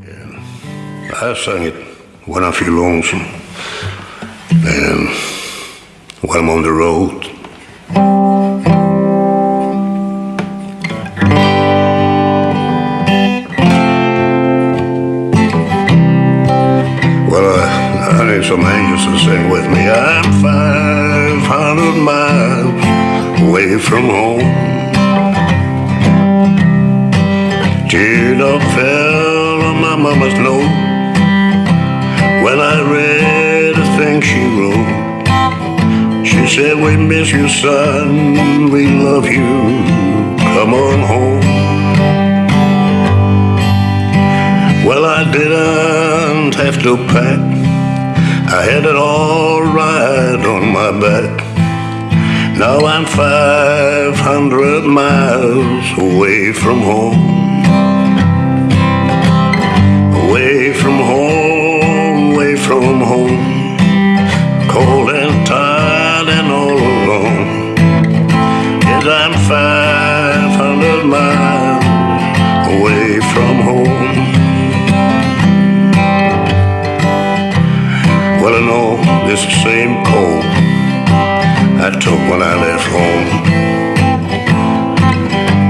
I sing it when I feel lonesome and when I'm on the road. Well, I, I need some angels to sing with me. I'm 500 miles away from home. Teardrop fell on my mama's note when I read the thing she wrote. She said, We miss you, son. We love you. Come on home. Well, I didn't have to pack. I had it all right on my back. Now I'm 500 miles away from home. I took when I left home.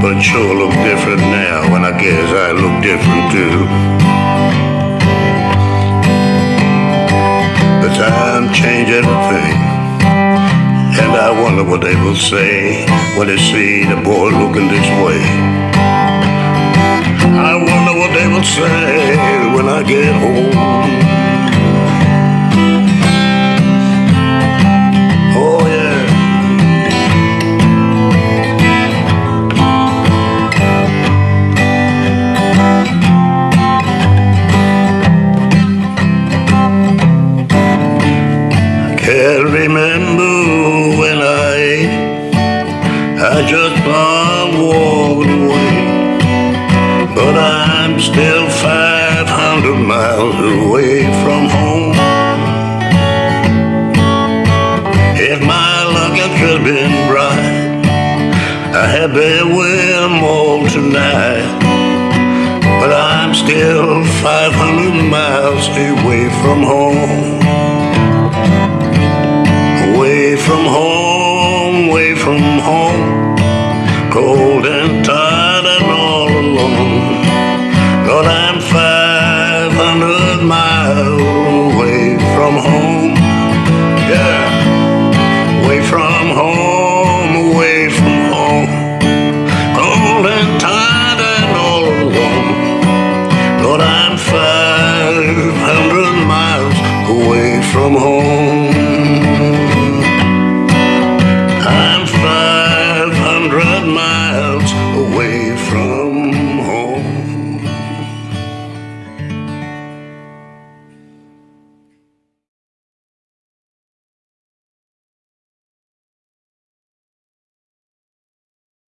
But sure look different now, and I guess I look different too. The time changed everything, and I wonder what they will say when they see the boy looking this way. I wonder what they will say when I get home. Just plowed walking away. But I'm still 500 miles away from home. If my luck had just been bright, I had better win 'em all tonight. But I'm still 500 miles away from home. Away from home, 500 miles away from home. Yeah.